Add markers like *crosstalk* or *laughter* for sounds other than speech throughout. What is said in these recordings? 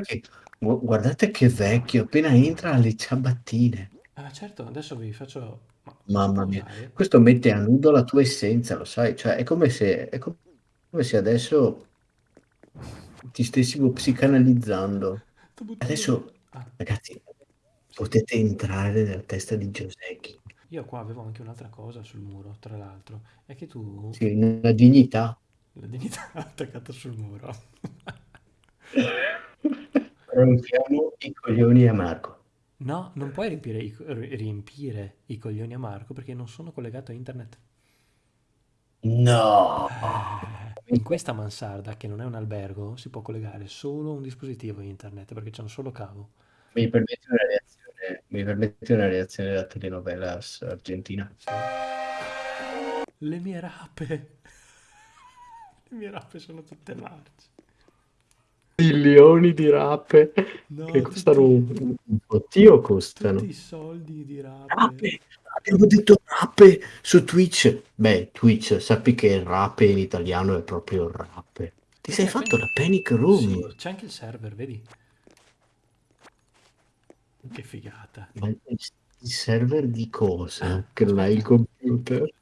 Che gu guardate che vecchio, appena entra ha le ciabattine. Ah certo, adesso vi faccio ma Mamma mia, questo mette a nudo la tua essenza, lo sai? Cioè è come se è come se adesso ti stessimo psicanalizzando. Adesso ah, ragazzi potete entrare nella testa di Giosecchi. Io qua avevo anche un'altra cosa sul muro, tra l'altro, è che tu Sì, una dignità. la dignità *laughs* attaccata sul muro. *laughs* Rompiamo i coglioni a Marco. No, non puoi riempire i, riempire i coglioni a Marco perché non sono collegato a internet. No! Eh, in questa mansarda, che non è un albergo, si può collegare solo un dispositivo internet perché c'è un solo cavo. Mi permetti una reazione, mi permetti una reazione da telenovelas argentina? Le mie rape. *laughs* Le mie rape sono tutte marce. Milioni di rape che No, costano tutti, un, un bottino tutti costano. i soldi di rape. Rape! Abbiamo detto rape su Twitch. Beh, Twitch, sappi che rape in italiano è proprio rape. Ti sei Perché fatto la panic room? Sì, c'è anche il server, vedi? Che figata. Ma il server di Ah, cosa? Che non hai il computer?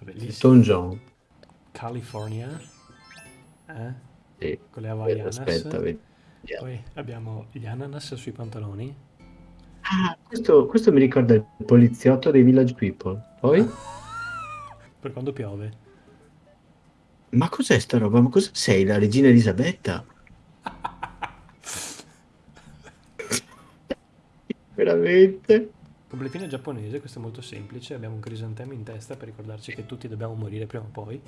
Bellissimo. Elton John. California. Eh? Sì. Con le Eh, Aspetta, Havaianas. vediamo. Poi abbiamo gli ananas sui pantaloni. Ah, questo, questo mi ricorda il poliziotto dei Village People. Poi? *laughs* Per quando piove. Ma cos'è sta roba? Ma cosa sei? La regina Elisabetta? *laughs* Veramente? Completino giapponese, questo è molto semplice. Abbiamo un crisantemo in testa per ricordarci che tutti dobbiamo morire prima o poi.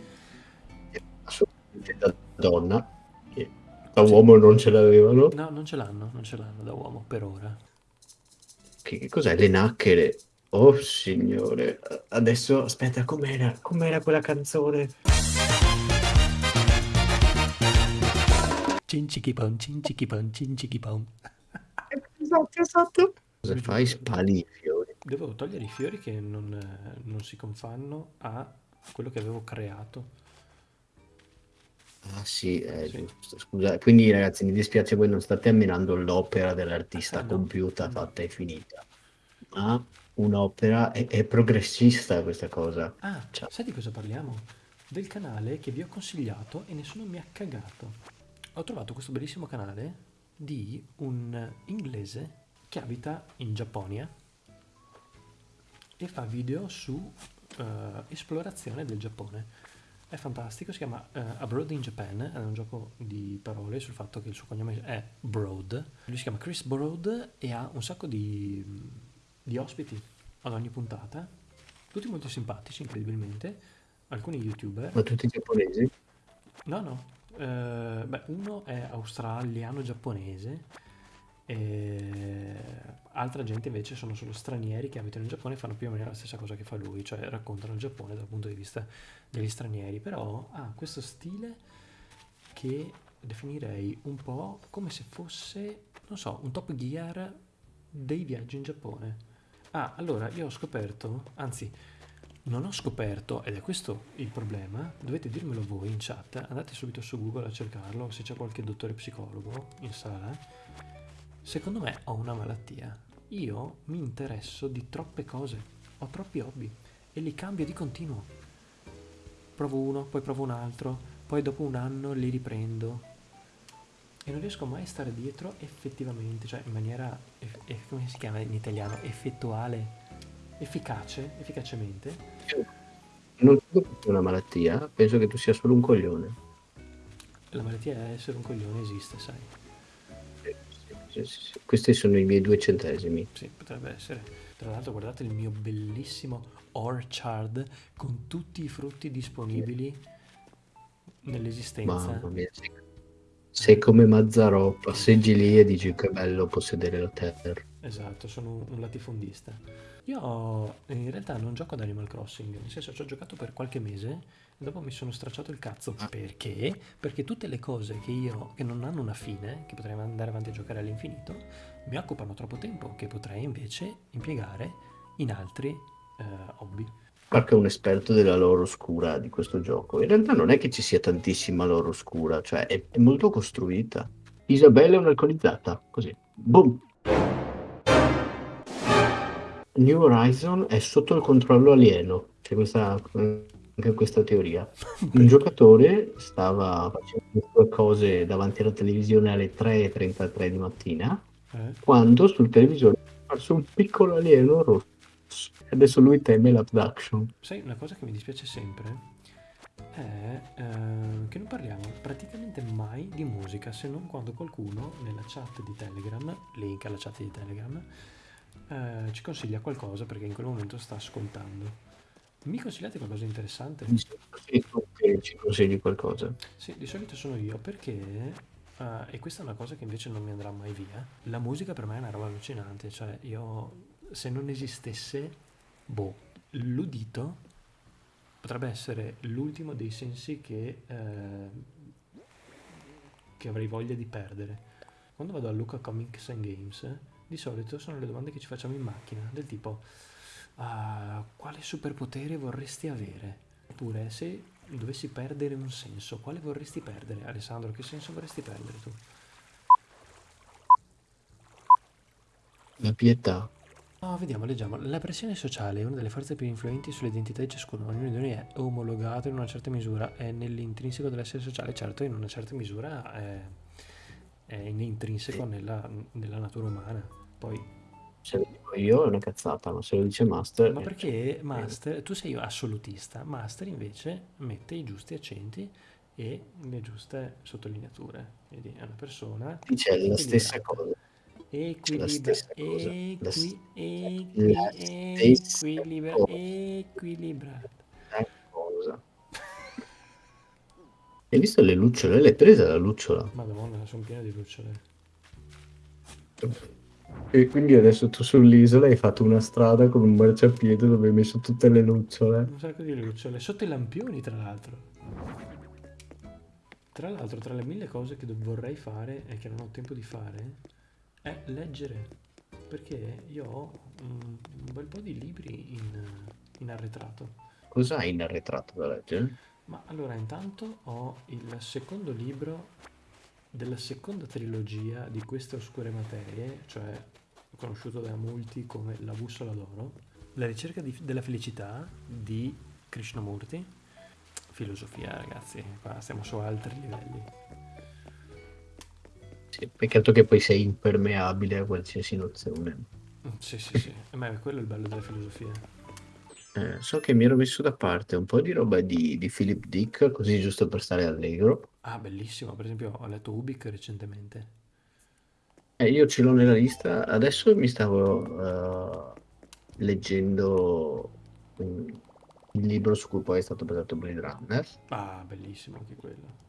Assolutamente da donna. Che da Sì. uomo non ce l'avevano. No, non ce l'hanno, non ce l'hanno da uomo per ora. Che, che cos'è? Le nacchere. Oh signore. Adesso, aspetta, com'era? Com'era quella canzone? Cincichipon, cincichipon, cincichipon. Esatto, esatto. Cosa fai? Spali i fiori. Devo togliere i fiori che non, eh, non si confanno a quello che avevo creato. Ah sì, è Sì. giusto. Scusa, quindi ragazzi, mi dispiace, voi non state ammirando l'opera dell'artista Eh, no. compiuta, Mm. fatta e finita. Ma un'opera è, è progressista questa cosa. Ah, Cioè, sai di cosa parliamo? Del canale che vi ho consigliato e nessuno mi ha cagato. Ho trovato questo bellissimo canale di un inglese che abita in Giapponia e fa video su eh, esplorazione del Giappone. È fantastico, si chiama eh, Abroad in Japan, è un gioco di parole sul fatto che il suo cognome è Broad. Lui si chiama Chris Broad e ha un sacco di, di ospiti ad ogni puntata, tutti molto simpatici, incredibilmente, alcuni youtuber. ma tutti giapponesi? No, no, eh, beh, uno è australiano-giapponese e altra gente invece sono solo stranieri che abitano in Giappone e fanno più o meno la stessa cosa che fa lui, cioè raccontano il Giappone dal punto di vista degli stranieri, però ha questo stile che definirei un po' come se fosse, non so, un Top Gear dei viaggi in Giappone. Ah, allora io ho scoperto, anzi, non ho scoperto, ed è questo il problema, dovete dirmelo voi in chat, andate subito su Google a cercarlo, se c'è qualche dottore psicologo in sala. Secondo me ho una malattia. Io mi interesso di troppe cose, ho troppi hobby e li cambio di continuo. Provo uno, poi provo un altro, poi dopo un anno li riprendo e non riesco mai a stare dietro effettivamente, cioè in maniera, eff- eff- come si chiama in italiano, effettuale, efficace, efficacemente. Non credo che sia una malattia, penso che tu sia solo un coglione. La malattia è essere un coglione esiste, sai. Sì, sì, sì, sì. Questi sono i miei due centesimi. Sì, potrebbe essere. Tra l'altro guardate il mio bellissimo orchard con tutti i frutti disponibili nell'esistenza. Mamma mia, sì. Sei come Mazzarò, passeggi lì e dici che bello possedere la terra. Esatto, sono un, latifondista. Io in realtà non gioco ad Animal Crossing, nel senso ci ho giocato per qualche mese e dopo mi sono stracciato il cazzo. Perché? Perché tutte le cose che io, che non hanno una fine, che potrei andare avanti a giocare all'infinito, mi occupano troppo tempo che potrei invece impiegare in altri eh, hobby. Marco è un esperto della lore oscura di questo gioco. In realtà non è che ci sia tantissima lore oscura, cioè è, è molto costruita. Isabella è un'alcolizzata, così. Boom! New Horizon è sotto il controllo alieno. C'è questa, anche questa teoria. *laughs* Un giocatore stava facendo le sue cose davanti alla televisione alle 3.33 di mattina, Eh? quando sul televisore è apparso un piccolo alieno rosso. Adesso lui teme l'abduction. Sai, una cosa che mi dispiace sempre è eh, che non parliamo praticamente mai di musica se non quando qualcuno nella chat di Telegram, link alla chat di Telegram, eh, ci consiglia qualcosa perché in quel momento sta ascoltando. Mi consigliate qualcosa di interessante? Di solito sei tu che ci consigli qualcosa. Sì, di solito sono io perché, eh, e questa è una cosa che invece non mi andrà mai via, la musica per me è una roba allucinante, cioè io se non esistesse, boh, l'udito potrebbe essere l'ultimo dei sensi che, eh, che avrei voglia di perdere. Quando vado a Luca Comics and Games, di solito sono le domande che ci facciamo in macchina, del tipo, ah, quale superpotere vorresti avere? Oppure, se dovessi perdere un senso, quale vorresti perdere? Alessandro, che senso vorresti perdere tu? La pietà. Ah, vediamo, leggiamo. La pressione sociale è una delle forze più influenti sull'identità di ciascuno. Ognuno di noi è omologato in una certa misura, è nell'intrinseco dell'essere sociale, certo, in una certa misura è, è intrinseco nella, nella natura umana. Poi, Se lo dico io è una cazzata, ma se lo dice Master... ma perché Master, tu sei assolutista, Master invece mette i giusti accenti e le giuste sottolineature. Quindi è una persona dice la stessa cosa. Dice la Equilibra, stessa cosa. La, equi, s- equi, la stessa equilibra, cosa. equilibrato. La cosa. Hai visto le lucciole? L'hai presa la lucciola? Madonna, sono pieno di lucciole. E quindi adesso tu sull'isola hai fatto una strada con un marciapiede dove hai messo tutte le lucciole. Un sacco di lucciole. Sotto i lampioni, tra l'altro. Tra l'altro, tra le mille cose che vorrei fare e che non ho tempo di fare, è leggere. Perché io ho un, un bel po' di libri in, in arretrato. Cos'hai in arretrato da leggere? Ma allora, intanto ho il secondo libro della seconda trilogia di queste oscure materie, cioè conosciuto da molti come La bussola d'oro, La ricerca di- della felicità di Krishnamurti, filosofia ragazzi, qua stiamo su altri livelli. Sì, peccato che poi sei impermeabile a qualsiasi nozione. Sì, sì, sì, ma è quello il bello della filosofia. Eh, so che mi ero messo da parte un po' di roba di, di Philip Dick, così giusto per stare allegro. Ah, bellissimo, per esempio ho letto Ubik recentemente. Eh, io ce l'ho nella lista. Adesso mi stavo eh, leggendo mm, il libro su cui poi è stato basato Blade Runner, Ah, bellissimo anche quello.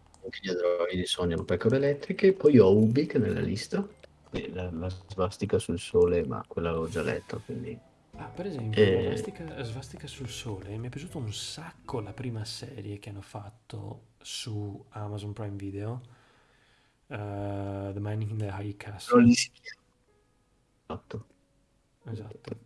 gli androidi sognano pecore elettriche. Poi ho Ubik nella lista, la, la svastica sul sole, ma quella l'avevo già letta, quindi... Ah, per esempio, la Eh, Svastica, Svastica sul Sole, mi è piaciuto un sacco la prima serie che hanno fatto su Amazon Prime Video, eh, The Man in the High Castle. Esatto. esatto.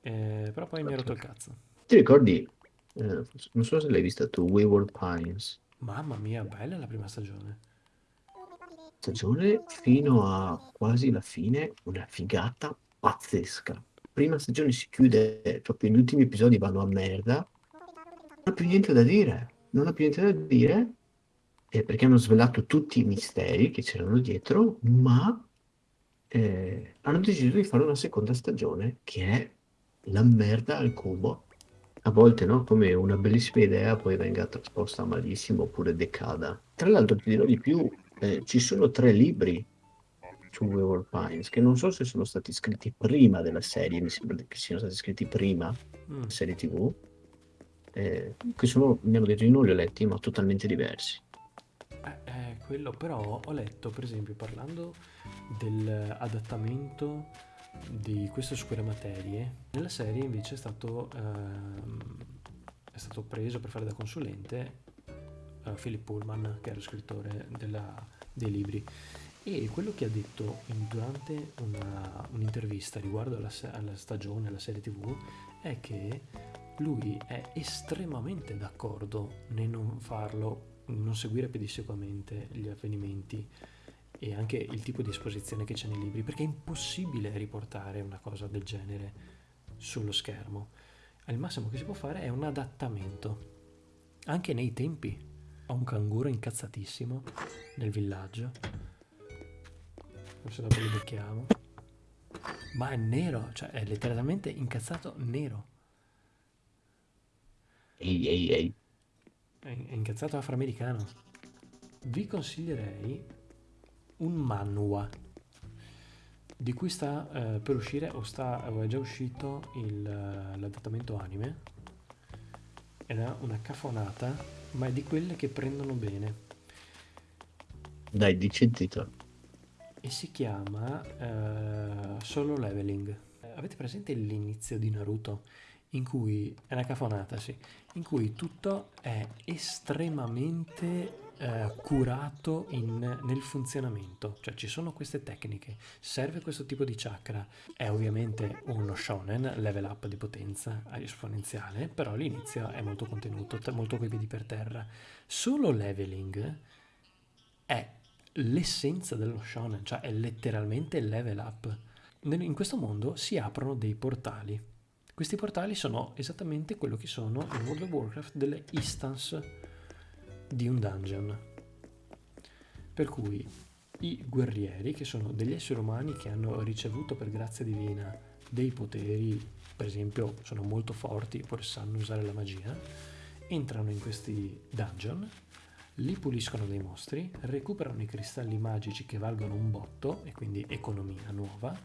Eh, però poi mi ha rotto il cazzo. Ti ricordi, eh, non so se l'hai vista tu, Wayward Pines, Mamma mia, bella la prima stagione. stagione fino a quasi la fine, una figata pazzesca. Prima stagione si chiude, proprio gli ultimi episodi vanno a merda, non ha più niente da dire, non ha più niente da dire, eh, perché hanno svelato tutti i misteri che c'erano dietro, ma eh, hanno deciso di fare una seconda stagione che è la merda al cubo. A volte, no? Come una bellissima idea poi venga trasposta malissimo oppure decada. Tra l'altro ti dirò di più, eh, ci sono tre libri su Wayward Pines che non so se sono stati scritti prima della serie, mi sembra che siano stati scritti prima Mm. della serie TV, eh, che sono, mi hanno detto di non li ho letti, ma totalmente diversi. Eh, eh, quello, però ho letto, per esempio, parlando dell'adattamento di questo su quelle materie, nella serie invece è stato, ehm, è stato preso per fare da consulente uh, Philip Pullman, che era lo scrittore della, dei libri. E quello che ha detto in, durante una, un'intervista riguardo alla, alla stagione, alla serie tv, è che lui è estremamente d'accordo nel non farlo, non seguire pedissequamente gli avvenimenti e anche il tipo di esposizione che c'è nei libri, perché è impossibile riportare una cosa del genere sullo schermo. Al massimo che si può fare è un adattamento, anche nei tempi. Ho un canguro incazzatissimo nel villaggio. Forse dopo lo becchiamo. Ma è nero, cioè è letteralmente incazzato nero. Ehi, ehi, ehi. È è incazzato afroamericano. Vi consiglierei un manhwa di cui sta eh, per uscire o, sta, o è già uscito il, eh, l'adattamento anime ed è una cafonata ma è di quelle che prendono bene Dai, dici il titolo. E si chiama eh, Solo Leveling. Eh, Avete presente l'inizio di Naruto? In cui è una cafonata, sì, in cui tutto è estremamente eh, curato in- nel funzionamento, cioè ci sono queste tecniche, serve questo tipo di chakra. È ovviamente uno shonen, level up di potenza esponenziale, però l'inizio è molto contenuto, molto coi piedi per terra. Solo leveling è l'essenza dello shonen, cioè è letteralmente il level up. In questo mondo si aprono dei portali. Questi portali sono esattamente quello che sono in World of Warcraft delle instance di un dungeon. Per cui i guerrieri, che sono degli esseri umani che hanno ricevuto per grazia divina dei poteri, per esempio sono molto forti oppure sanno usare la magia, entrano in questi dungeon, li puliscono dei mostri, recuperano i cristalli magici che valgono un botto e quindi economia nuova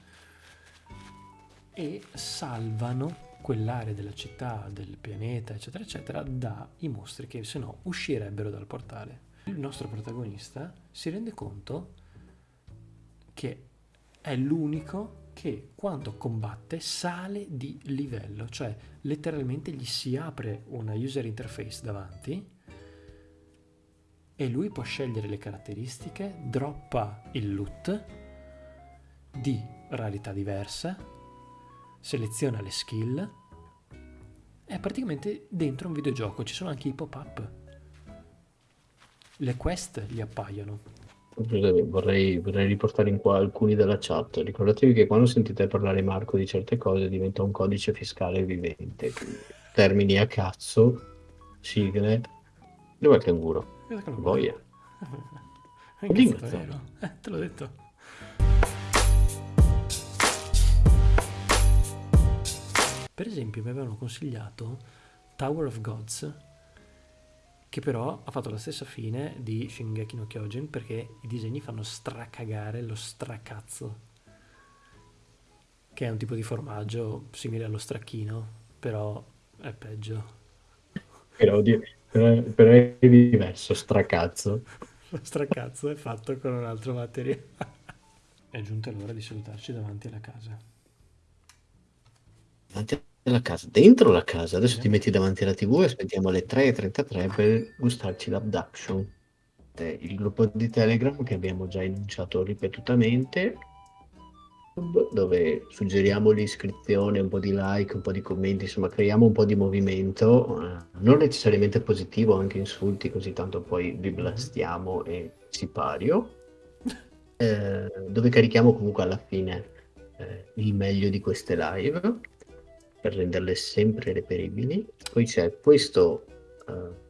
e salvano quell'area della città, del pianeta, eccetera, eccetera, dai mostri che se no uscirebbero dal portale. Il nostro protagonista si rende conto che è l'unico che quando combatte sale di livello, cioè letteralmente gli si apre una user interface davanti e lui può scegliere le caratteristiche, droppa il loot di rarità diversa, seleziona le skill, è praticamente dentro un videogioco, ci sono anche i pop-up. Le quest gli appaiono. Vorrei, vorrei riportare in qua alcuni della chat. Ricordatevi che quando sentite parlare Marco di certe cose diventa un codice fiscale vivente. Termini a cazzo, sigle. Dov'è il canguro? Guarda che lo Boia. *laughs* Incazzato? Eh, te l'ho detto. Per esempio mi avevano consigliato Tower of Gods, che però ha fatto la stessa fine di Shingeki no Kyojin perché i disegni fanno stracagare lo stracazzo, che è un tipo di formaggio simile allo stracchino, però è peggio. Però, di- però- però è diverso, stracazzo. Lo *laughs* stracazzo è fatto con un altro materiale. È giunta l'ora di salutarci davanti alla casa. Davanti alla casa, dentro la casa. Adesso Sì. ti metti davanti alla TV e aspettiamo alle 3.33 per gustarci l'abduction. Il gruppo di Telegram che abbiamo già enunciato ripetutamente, dove suggeriamo l'iscrizione, un po' di like, un po' di commenti, insomma creiamo un po' di movimento, eh, non necessariamente positivo, anche insulti, così tanto poi vi blastiamo e si pario, *laughs* eh, dove carichiamo comunque alla fine eh, il meglio di queste live per renderle sempre reperibili. Poi c'è questo eh,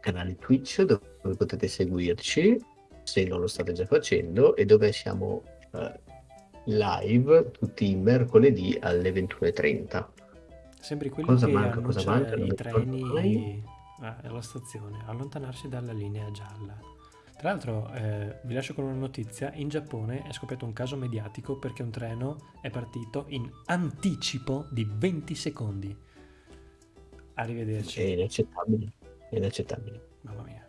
canale Twitch dove potete seguirci se non lo state già facendo e dove siamo eh, live tutti i mercoledì alle 21.30. Sembri quelli Cosa che manca, cosa manca? I treni ah, alla stazione, allontanarsi dalla linea gialla. Tra l'altro, eh, vi lascio con una notizia, in Giappone è scoppiato un caso mediatico perché un treno è partito in anticipo di 20 secondi. Arrivederci. È inaccettabile. È inaccettabile. Mamma mia.